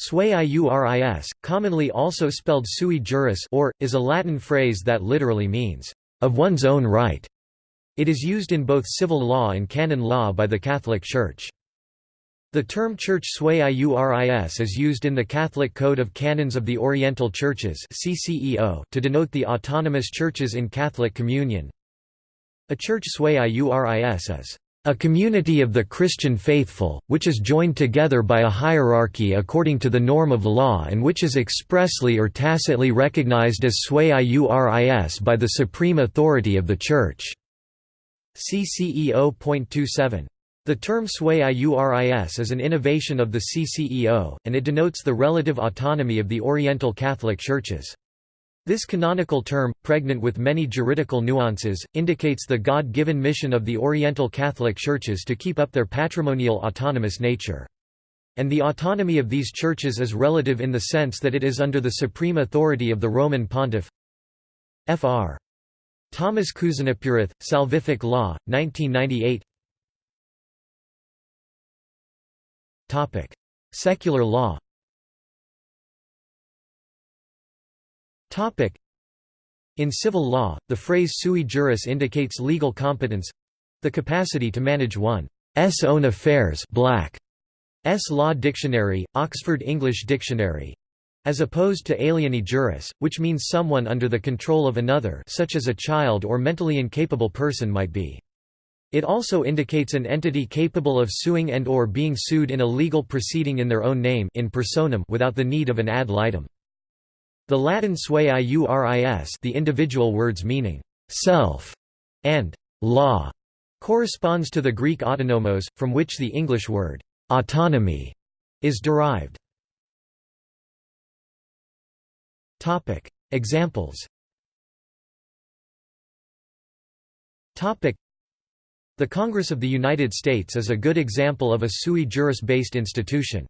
Sui iuris, commonly also spelled sui juris or, is a Latin phrase that literally means, "...of one's own right". It is used in both civil law and canon law by the Catholic Church. The term Church sui iuris is used in the Catholic Code of Canons of the Oriental Churches to denote the autonomous churches in Catholic Communion. A church sui iuris is a community of the Christian faithful, which is joined together by a hierarchy according to the norm of law and which is expressly or tacitly recognized as sui iuris by the supreme authority of the Church. CCEO.27 the term sui iuris is an innovation of the CCEO, and it denotes the relative autonomy of the Oriental Catholic Churches. This canonical term, pregnant with many juridical nuances, indicates the God-given mission of the Oriental Catholic Churches to keep up their patrimonial autonomous nature. And the autonomy of these churches is relative in the sense that it is under the supreme authority of the Roman Pontiff. Fr. Thomas Kuzhinapurath, Salvific Law, 1998 Topic: Secular law. In civil law, the phrase sui juris indicates legal competence, the capacity to manage one's own affairs. Black. S. Law Dictionary, Oxford English Dictionary. As opposed to alieni juris, which means someone under the control of another such as a child or mentally incapable person might be. It also indicates an entity capable of suing and or being sued in a legal proceeding in their own name in personam without the need of an ad litem. The Latin sui iuris the individual words meaning «self» and «law» corresponds to the Greek autonomos, from which the English word «autonomy» is derived. Examples the Congress of the United States is a good example of a sui juris-based institution.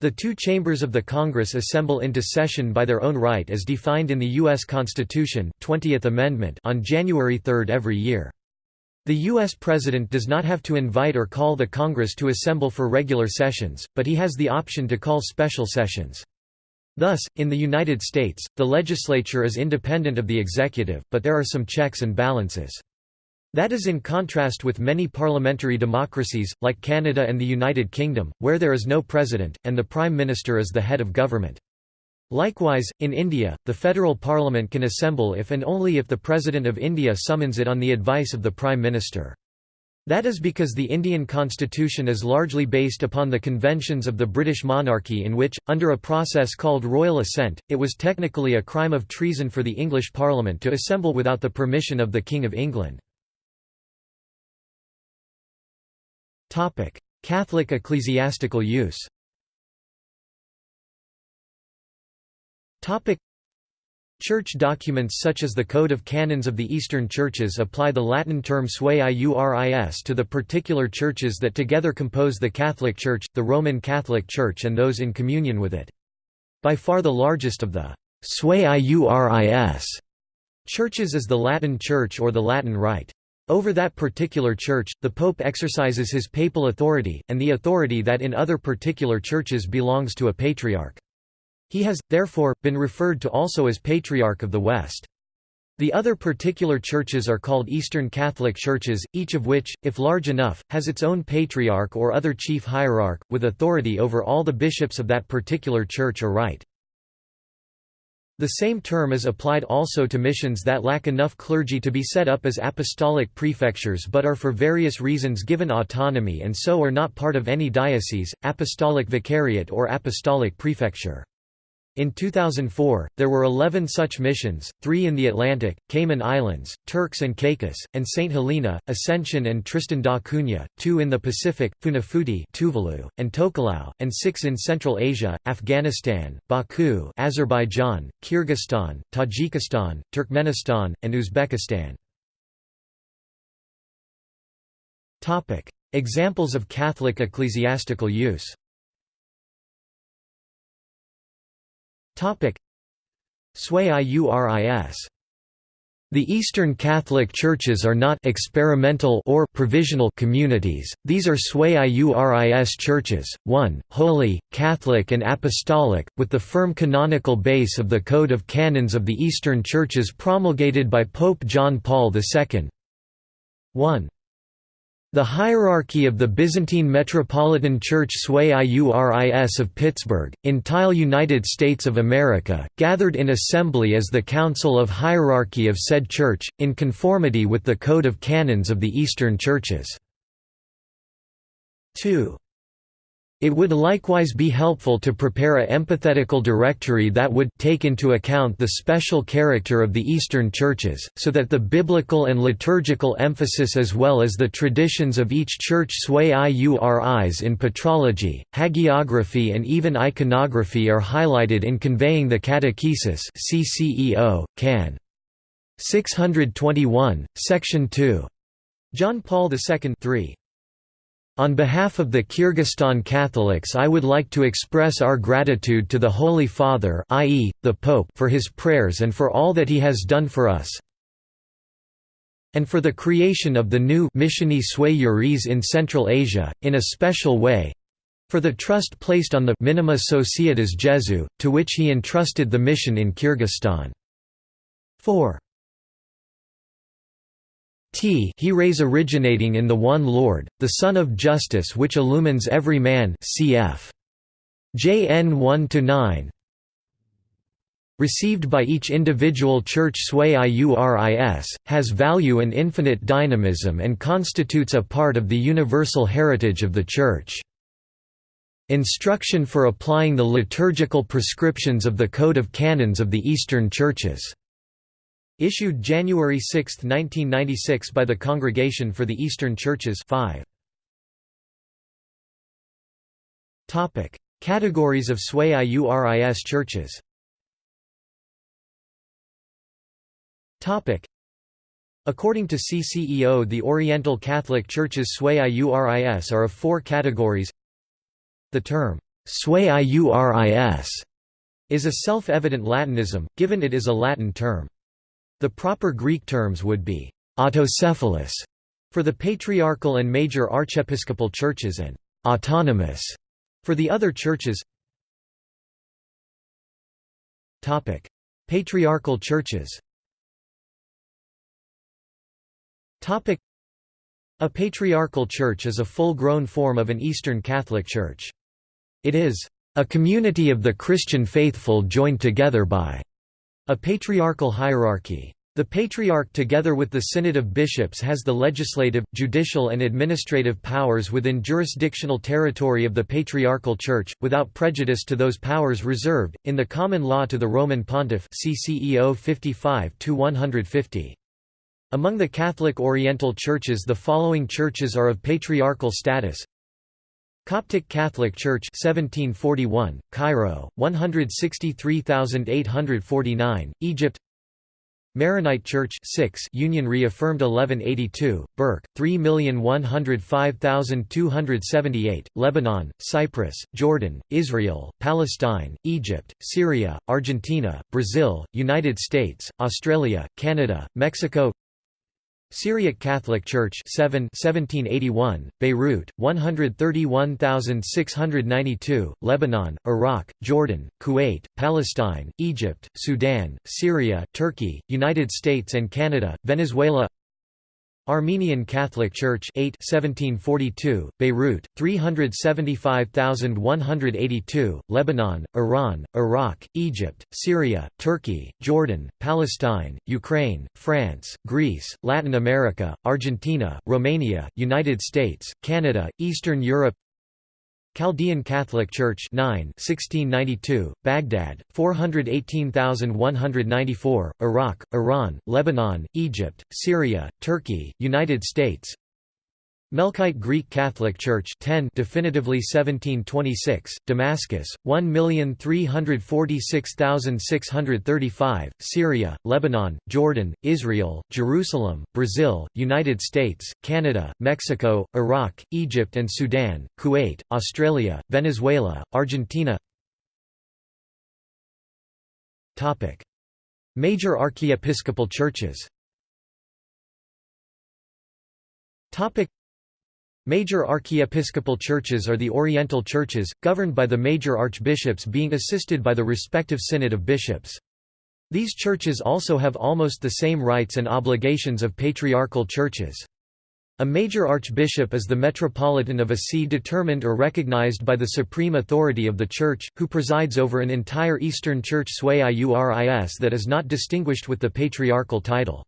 The two chambers of the Congress assemble into session by their own right as defined in the U.S. Constitution 20th Amendment on January 3 every year. The U.S. President does not have to invite or call the Congress to assemble for regular sessions, but he has the option to call special sessions. Thus, in the United States, the legislature is independent of the executive, but there are some checks and balances. That is in contrast with many parliamentary democracies, like Canada and the United Kingdom, where there is no president, and the Prime Minister is the head of government. Likewise, in India, the federal parliament can assemble if and only if the President of India summons it on the advice of the Prime Minister. That is because the Indian constitution is largely based upon the conventions of the British monarchy in which, under a process called royal assent, it was technically a crime of treason for the English Parliament to assemble without the permission of the King of England. Catholic ecclesiastical use Church documents such as the Code of Canons of the Eastern Churches apply the Latin term sui iuris to the particular churches that together compose the Catholic Church, the Roman Catholic Church and those in communion with it. By far the largest of the sui iuris churches is the Latin Church or the Latin Rite. Over that particular church, the pope exercises his papal authority, and the authority that in other particular churches belongs to a patriarch. He has, therefore, been referred to also as Patriarch of the West. The other particular churches are called Eastern Catholic Churches, each of which, if large enough, has its own patriarch or other chief hierarch, with authority over all the bishops of that particular church or rite. The same term is applied also to missions that lack enough clergy to be set up as apostolic prefectures but are for various reasons given autonomy and so are not part of any diocese, apostolic vicariate or apostolic prefecture. In 2004, there were 11 such missions, three in the Atlantic, Cayman Islands, Turks and Caicos, and St. Helena, Ascension and Tristan da Cunha, two in the Pacific, Funafuti Tuvalu, and Tokelau, and six in Central Asia, Afghanistan, Baku Azerbaijan, Kyrgyzstan, Tajikistan, Turkmenistan, and Uzbekistan. Examples of Catholic ecclesiastical use Sui iuris The Eastern Catholic Churches are not experimental or provisional communities, these are sui iuris churches, 1, holy, Catholic and apostolic, with the firm canonical base of the Code of Canons of the Eastern Churches promulgated by Pope John Paul II. 1. The hierarchy of the Byzantine Metropolitan Church Sui Iuris of Pittsburgh, entire United States of America, gathered in assembly as the Council of Hierarchy of said church, in conformity with the Code of Canons of the Eastern Churches. 2. It would likewise be helpful to prepare a catechetical directory that would take into account the special character of the Eastern churches, so that the biblical and liturgical emphasis as well as the traditions of each church sui iuris in patrology, hagiography and even iconography are highlighted in conveying the catechesis CCEO, Can. 621, Section 2. John Paul II 3. On behalf of the Kyrgyzstan Catholics I would like to express our gratitude to the Holy Father i.e., the Pope for his prayers and for all that he has done for us and for the creation of the new Missioni Sui Iuris in Central Asia, in a special way for the trust placed on the Minima Societas Jesu, to which he entrusted the mission in Kyrgyzstan. 4. T he rays originating in the one Lord, the Sun of Justice which illumines every man cf. JN 1–9 Received by each individual church sui iuris, has value and infinite dynamism and constitutes a part of the universal heritage of the Church. Instruction for applying the liturgical prescriptions of the Code of Canons of the Eastern Churches Issued January 6, 1996 by the Congregation for the Eastern Churches 5. Categories of Sui Iuris churches According to CCEO the Oriental Catholic Churches Sui Iuris are of four categories The term, Sui Iuris, is a self-evident Latinism, given it is a Latin term. The proper Greek terms would be autocephalous for the patriarchal and major archiepiscopal churches and autonomous for the other churches. Patriarchal churches. A patriarchal church is a full-grown form of an Eastern Catholic Church. It is a community of the Christian faithful joined together by a patriarchal hierarchy. The Patriarch together with the Synod of Bishops has the legislative, judicial and administrative powers within jurisdictional territory of the Patriarchal Church, without prejudice to those powers reserved, in the common law to the Roman Pontiff CCEO 55 Among the Catholic Oriental Churches the following churches are of patriarchal status Coptic Catholic Church 1741, Cairo, 163,849, Egypt. Maronite Church 6 Union reaffirmed 1182, Bkerké, 3,105,278, Lebanon, Cyprus, Jordan, Israel, Palestine, Egypt, Syria, Argentina, Brazil, United States, Australia, Canada, Mexico Syriac Catholic Church 7 1781, Beirut, 131,692, Lebanon, Iraq, Jordan, Kuwait, Palestine, Egypt, Sudan, Syria, Turkey, United States and Canada, Venezuela Armenian Catholic Church 8 1742, Beirut, 375,182, Lebanon, Iran, Iraq, Egypt, Syria, Turkey, Jordan, Palestine, Ukraine, France, Greece, Latin America, Argentina, Romania, United States, Canada, Eastern Europe Chaldean Catholic Church 9 1692, Baghdad, 418,194, Iraq, Iran, Lebanon, Egypt, Syria, Turkey, United States Melkite Greek Catholic Church 10 definitively 1726, Damascus, 1,346,635, Syria, Lebanon, Jordan, Israel, Jerusalem, Brazil, United States, Canada, Mexico, Iraq, Egypt and Sudan, Kuwait, Australia, Venezuela, Argentina. Major archiepiscopal churches. Major archiepiscopal churches are the Oriental churches, governed by the major archbishops being assisted by the respective synod of bishops. These churches also have almost the same rights and obligations of patriarchal churches. A major archbishop is the metropolitan of a see determined or recognized by the supreme authority of the Church, who presides over an entire Eastern Church sui iuris that is not distinguished with the patriarchal title.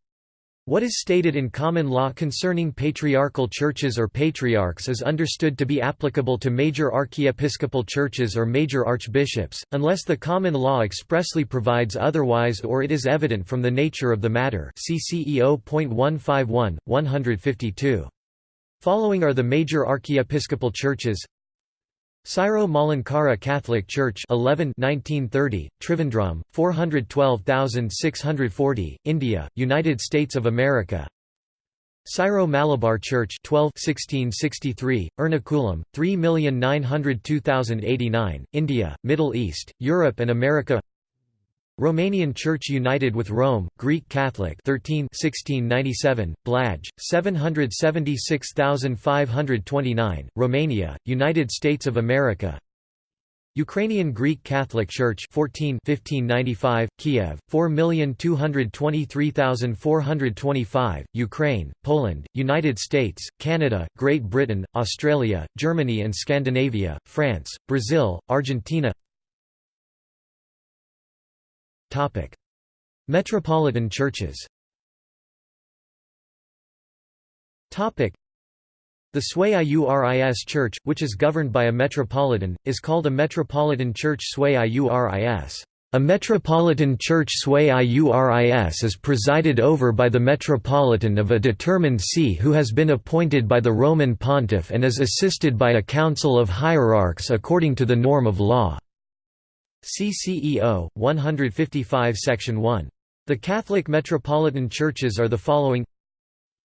What is stated in common law concerning patriarchal churches or patriarchs is understood to be applicable to major archiepiscopal churches or major archbishops, unless the common law expressly provides otherwise or it is evident from the nature of the matter see CCEO.151, 152. Following are the major archiepiscopal churches Syro-Malankara Catholic Church 11 1930, Trivandrum, 412640, India, United States of America. Syro-Malabar Church 12 1663, Ernakulam, 3902089, India, Middle East, Europe and America Romanian Church United with Rome, Greek Catholic 13 1697, Blaj, 776529, Romania, United States of America. Ukrainian Greek Catholic Church 14 1595, Kiev, 4223425, Ukraine, Poland, United States, Canada, Great Britain, Australia, Germany and Scandinavia, France, Brazil, Argentina Topic: Metropolitan churches. Topic: The Sui Iuris Church, which is governed by a metropolitan, is called a metropolitan church Sui Iuris. A metropolitan church Sui Iuris is presided over by the metropolitan of a determined see who has been appointed by the Roman pontiff and is assisted by a council of hierarchs according to the norm of law. CCEO 155 section 1 the Catholic metropolitan churches are the following.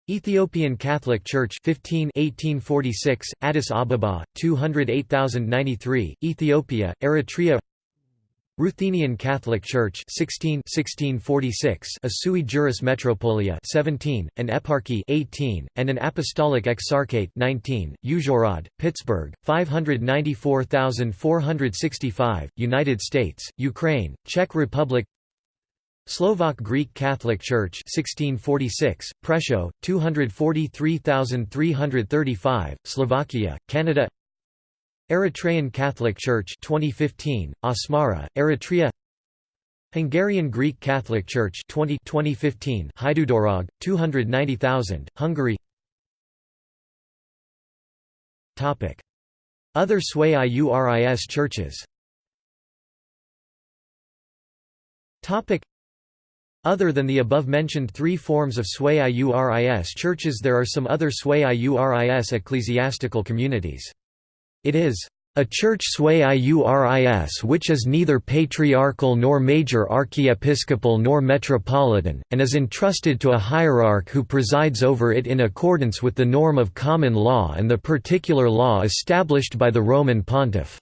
Ethiopian Catholic Church 15 1846 Addis Ababa 208093 Ethiopia Eritrea Ruthenian Catholic Church 16 1646 a sui juris metropolia 17 an eparchy 18 and an apostolic exarchate 19 Uzhhorod Pittsburgh 594465 United States Ukraine Czech Republic Slovak Greek Catholic Church 1646 Prešov 243335 Slovakia Canada Eritrean Catholic Church 2015, Asmara, Eritrea. Hungarian Greek Catholic Church 20 2015 Hajdúdorog, 290,000, Hungary. Other Sui Iuris churches Other than the above-mentioned three forms of Sui Iuris churches there are some other Sui Iuris ecclesiastical communities. It is a church sui iuris which is neither patriarchal nor major archiepiscopal nor metropolitan, and is entrusted to a hierarch who presides over it in accordance with the norm of common law and the particular law established by the Roman pontiff.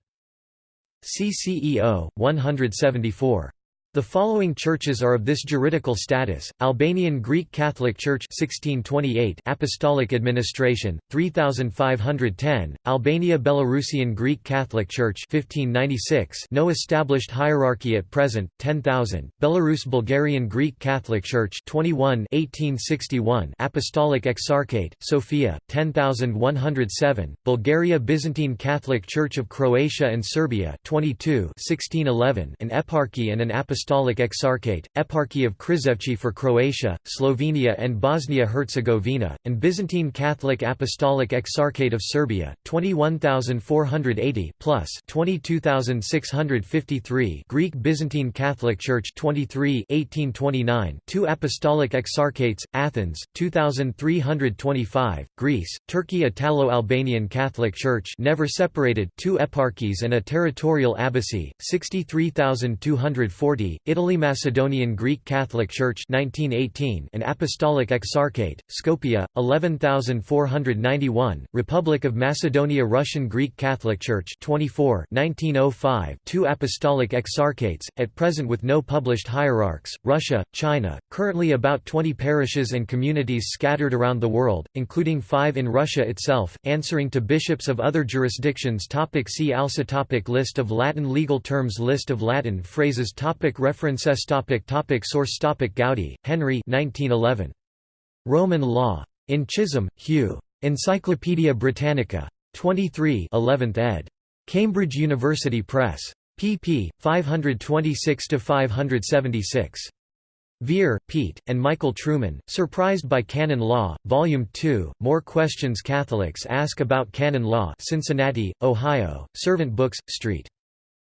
CCEO, 174. The following churches are of this juridical status: Albanian Greek Catholic Church 1628 Apostolic Administration 3510 Albania Belarusian Greek Catholic Church 1596 No established hierarchy at present 10000 Belarus Bulgarian Greek Catholic Church 21 1861 Apostolic Exarchate Sofia 10107 Bulgaria Byzantine Catholic Church of Croatia and Serbia 22 1611 an eparchy and an apostolic Apostolic Exarchate, Eparchy of Krizevci for Croatia, Slovenia and Bosnia-Herzegovina, and Byzantine Catholic Apostolic Exarchate of Serbia, 21,480 plus 22,653 Greek Byzantine Catholic Church 23 1829 two Apostolic Exarchates, Athens, 2,325, Greece, Turkey Italo-Albanian Catholic Church never separated two eparchies and a territorial abbacy, 63,240 Italy, Macedonian Greek Catholic Church 1918 an Apostolic Exarchate, Skopje, 11491, Republic of Macedonia Russian Greek Catholic Church 24 1905 two Apostolic Exarchates, at present with no published hierarchs, Russia, China, currently about 20 parishes and communities scattered around the world, including five in Russia itself, answering to bishops of other jurisdictions topic See also topic List of Latin legal terms List of Latin phrases topic References topic topic Source topic Goudy, Henry 1911. Roman Law. In Chisholm, Hugh. Encyclopædia Britannica. 23 11th ed. Cambridge University Press. pp. 526–576. Vere, Pete, and Michael Trueman, Surprised by Canon Law, Volume 2, More Questions Catholics Ask About Canon Law Cincinnati, Ohio, Servant Books, St.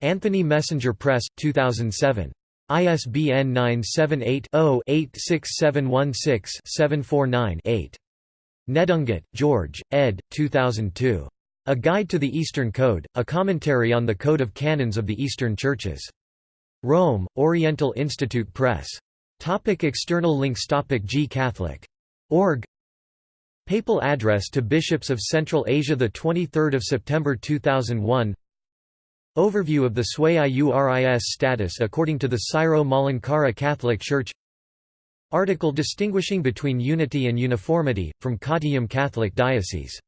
Anthony Messenger Press, 2007. ISBN 978-0-86716-749-8. Nedungatt, George, ed. 2002. A Guide to the Eastern Code, a commentary on the Code of Canons of the Eastern Churches. Rome, Oriental Institute Press. Topic external links Topic G Catholic. Org Papal address to bishops of Central Asia 23 September 2001 Overview of the Sui Iuris status according to the Syro-Malankara Catholic Church. Article distinguishing between unity and uniformity, from Kottayam Catholic Diocese